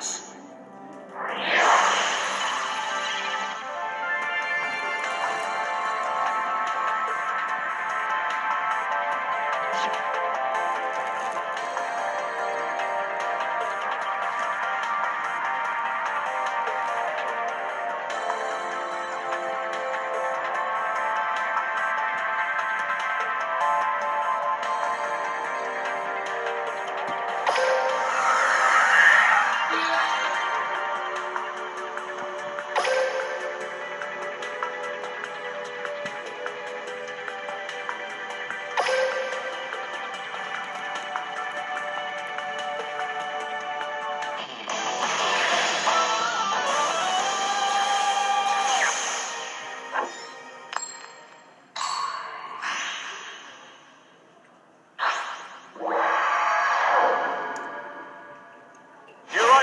choice.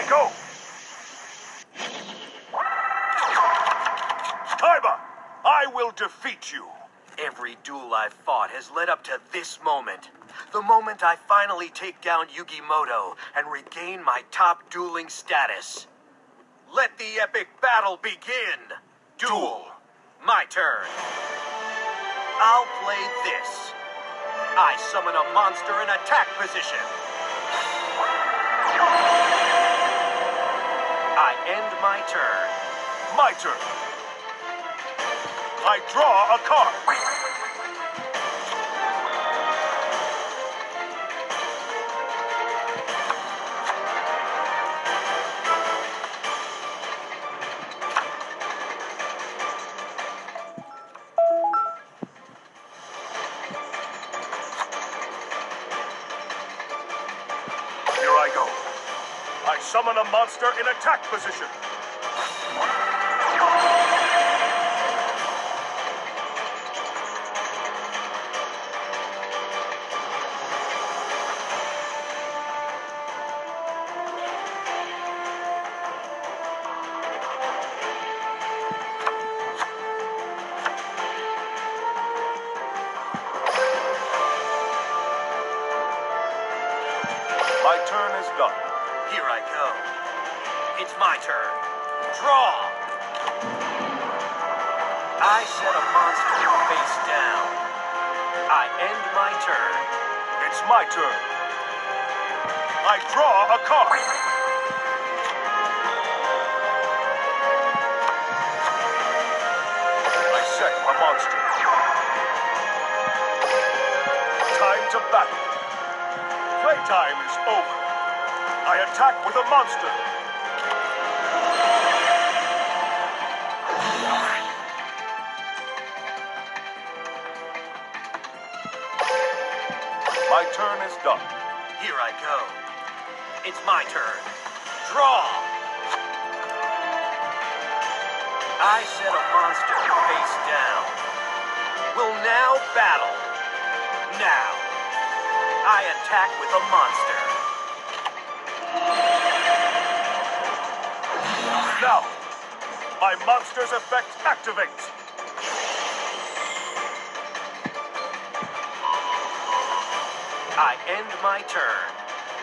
Go. Kaiba, I will defeat you. Every duel I've fought has led up to this moment. The moment I finally take down Yugi Muto and regain my top dueling status. Let the epic battle begin! Duel! My turn. I'll play this. I summon a monster in attack position. I end my turn. My turn. I draw a card. Here I go. I summon a monster in attack position. My turn is done. Here I go. It's my turn. Draw! I set a monster face down. I end my turn. It's my turn. I draw a card. I set a monster. Time to battle. Playtime is over. I attack with a monster. My turn is done. Here I go. It's my turn. Draw! I set a monster face down. We'll now battle. Now. I attack with a monster. Now, my monster's effect activates. I end my turn.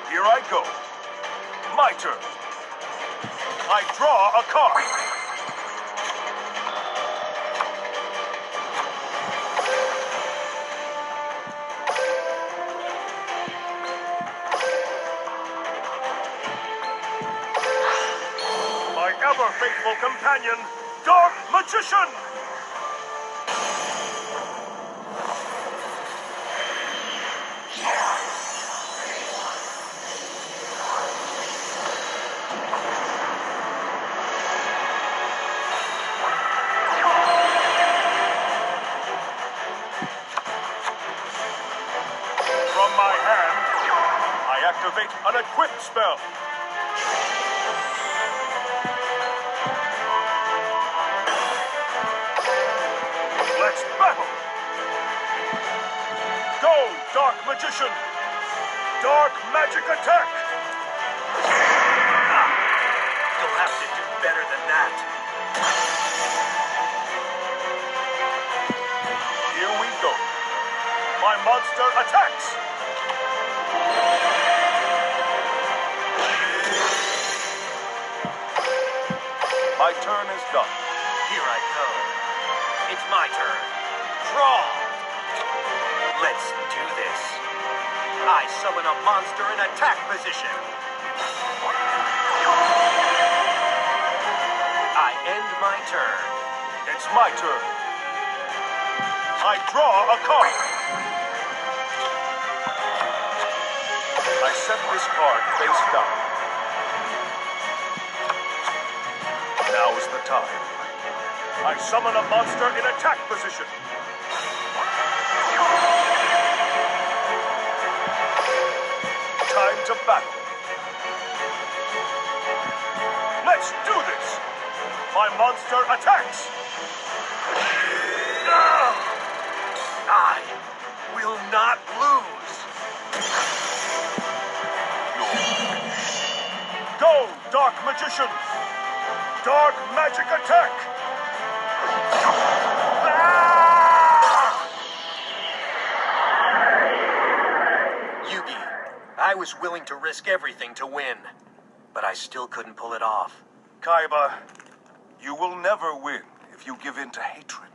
Here I go. My turn. I draw a card. Faithful companion, Dark Magician! From my hand, I activate an equip spell. Let's battle! Go, Dark Magician! Dark Magic Attack! Ah, you'll have to do better than that. Here we go. My monster attacks! My turn is done. Here I go. My turn. Draw! Let's do this. I summon a monster in attack position. I end my turn. It's my turn. I draw a card. I set this card face down. Now is the time. I summon a monster in attack position. Time to battle. Let's do this! My monster attacks! I will not lose. Go, Dark Magician! Dark Magic Attack! Was willing to risk everything to win, but I still couldn't pull it off. Kaiba, you will never win if you give in to hatred.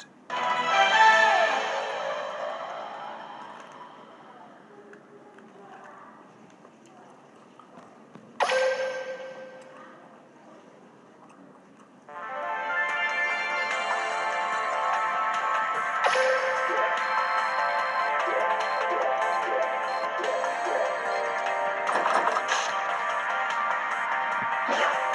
Yeah.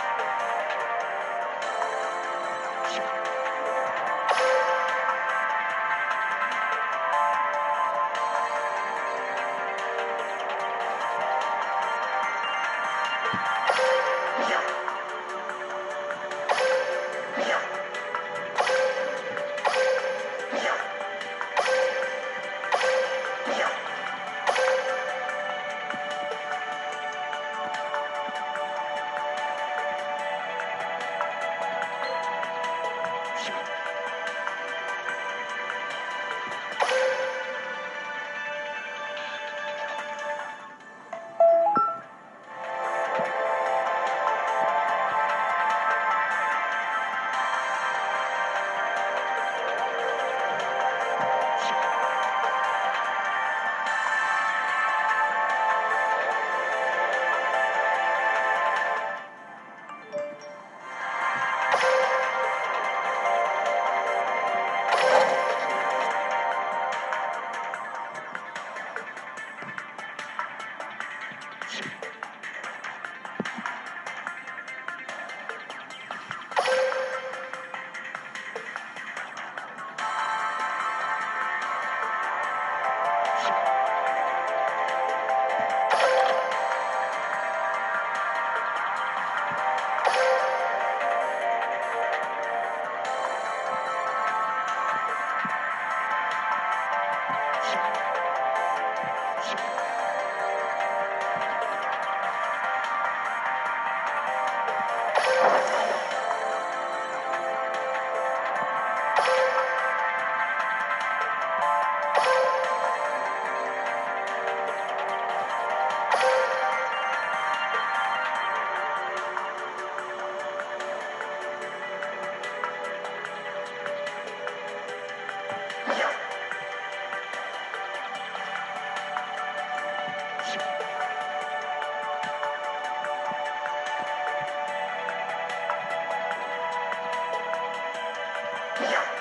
Yeah.